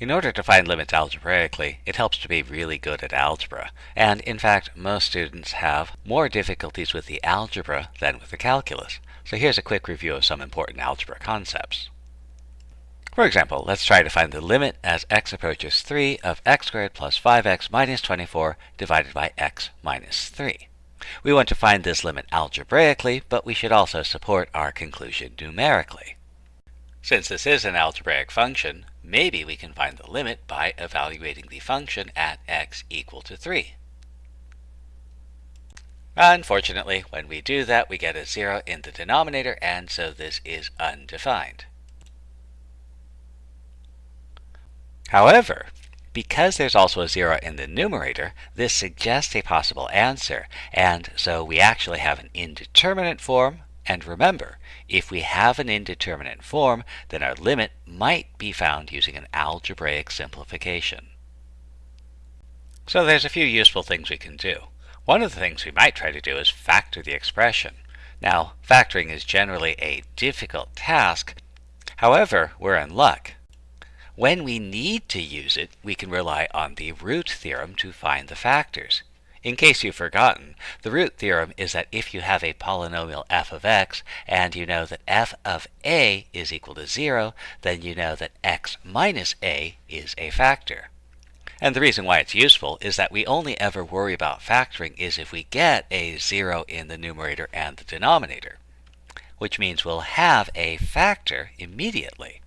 In order to find limits algebraically, it helps to be really good at algebra. And in fact, most students have more difficulties with the algebra than with the calculus. So here's a quick review of some important algebra concepts. For example, let's try to find the limit as x approaches 3 of x squared plus 5x minus 24 divided by x minus 3. We want to find this limit algebraically, but we should also support our conclusion numerically. Since this is an algebraic function, maybe we can find the limit by evaluating the function at x equal to 3. Unfortunately, when we do that, we get a 0 in the denominator, and so this is undefined. However, because there's also a 0 in the numerator, this suggests a possible answer, and so we actually have an indeterminate form and remember, if we have an indeterminate form, then our limit might be found using an algebraic simplification. So there's a few useful things we can do. One of the things we might try to do is factor the expression. Now, factoring is generally a difficult task. However, we're in luck. When we need to use it, we can rely on the root theorem to find the factors. In case you've forgotten, the root theorem is that if you have a polynomial f of x and you know that f of a is equal to 0, then you know that x minus a is a factor. And the reason why it's useful is that we only ever worry about factoring is if we get a 0 in the numerator and the denominator, which means we'll have a factor immediately.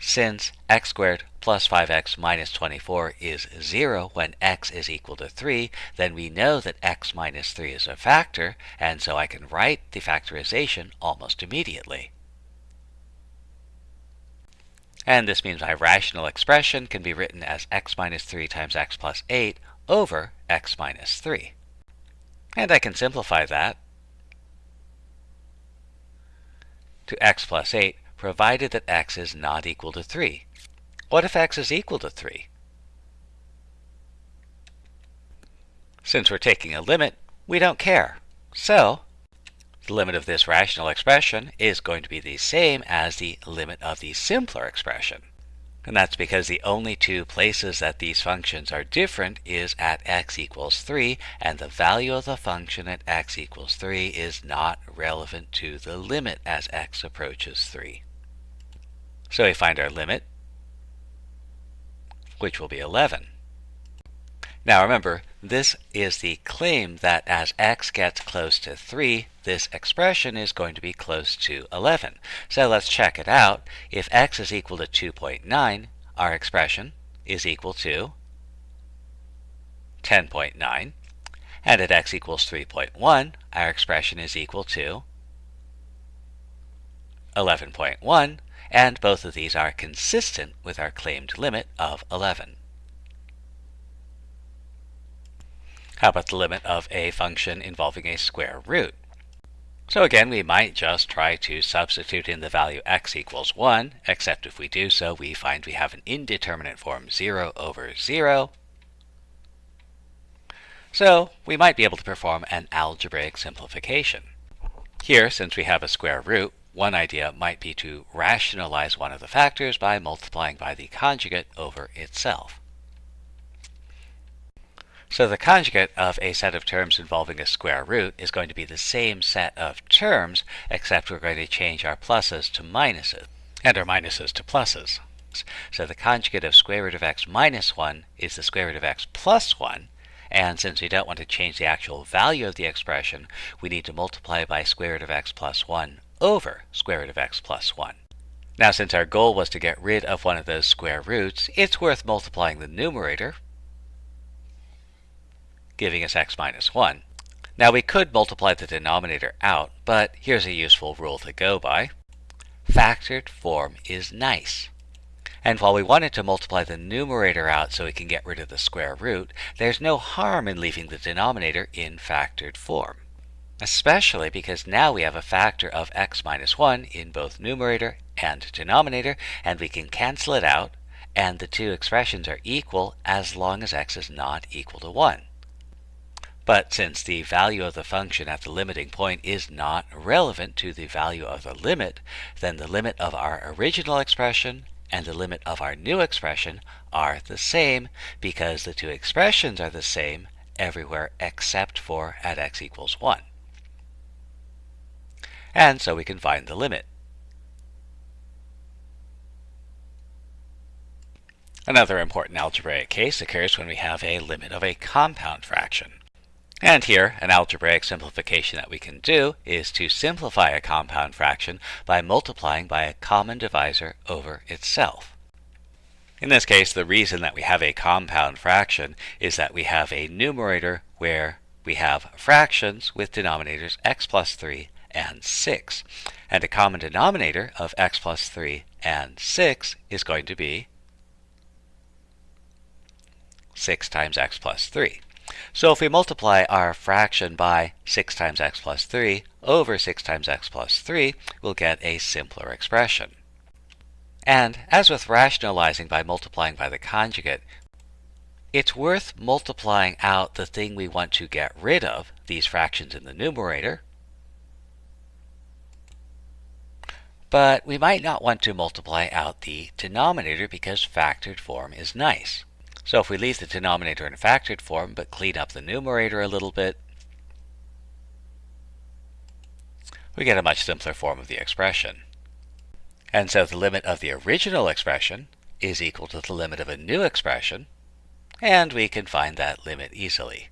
Since x squared plus 5x minus 24 is 0 when x is equal to 3, then we know that x minus 3 is a factor, and so I can write the factorization almost immediately. And this means my rational expression can be written as x minus 3 times x plus 8 over x minus 3. And I can simplify that to x plus 8 provided that x is not equal to 3. What if x is equal to 3? Since we're taking a limit, we don't care. So, the limit of this rational expression is going to be the same as the limit of the simpler expression. And that's because the only two places that these functions are different is at x equals 3, and the value of the function at x equals 3 is not relevant to the limit as x approaches 3. So we find our limit, which will be 11. Now remember, this is the claim that as x gets close to 3, this expression is going to be close to 11. So let's check it out. If x is equal to 2.9, our expression is equal to 10.9. And at x equals 3.1, our expression is equal to 11.1, and both of these are consistent with our claimed limit of 11. How about the limit of a function involving a square root? So again, we might just try to substitute in the value x equals 1, except if we do so, we find we have an indeterminate form 0 over 0. So we might be able to perform an algebraic simplification. Here, since we have a square root, one idea might be to rationalize one of the factors by multiplying by the conjugate over itself. So the conjugate of a set of terms involving a square root is going to be the same set of terms, except we're going to change our pluses to minuses, and our minuses to pluses. So the conjugate of square root of x minus 1 is the square root of x plus 1, and since we don't want to change the actual value of the expression, we need to multiply by square root of x plus 1 over square root of x plus 1. Now since our goal was to get rid of one of those square roots, it's worth multiplying the numerator giving us x minus 1. Now we could multiply the denominator out, but here's a useful rule to go by. Factored form is nice. And while we wanted to multiply the numerator out so we can get rid of the square root, there's no harm in leaving the denominator in factored form. Especially because now we have a factor of x minus 1 in both numerator and denominator, and we can cancel it out, and the two expressions are equal as long as x is not equal to 1. But since the value of the function at the limiting point is not relevant to the value of the limit, then the limit of our original expression and the limit of our new expression are the same because the two expressions are the same everywhere except for at x equals 1. And so we can find the limit. Another important algebraic case occurs when we have a limit of a compound fraction. And here, an algebraic simplification that we can do is to simplify a compound fraction by multiplying by a common divisor over itself. In this case, the reason that we have a compound fraction is that we have a numerator where we have fractions with denominators x plus 3 and 6. And a common denominator of x plus 3 and 6 is going to be 6 times x plus 3. So if we multiply our fraction by 6 times x plus 3 over 6 times x plus 3, we'll get a simpler expression. And as with rationalizing by multiplying by the conjugate, it's worth multiplying out the thing we want to get rid of, these fractions in the numerator, but we might not want to multiply out the denominator because factored form is nice. So if we leave the denominator in factored form but clean up the numerator a little bit, we get a much simpler form of the expression. And so the limit of the original expression is equal to the limit of a new expression, and we can find that limit easily.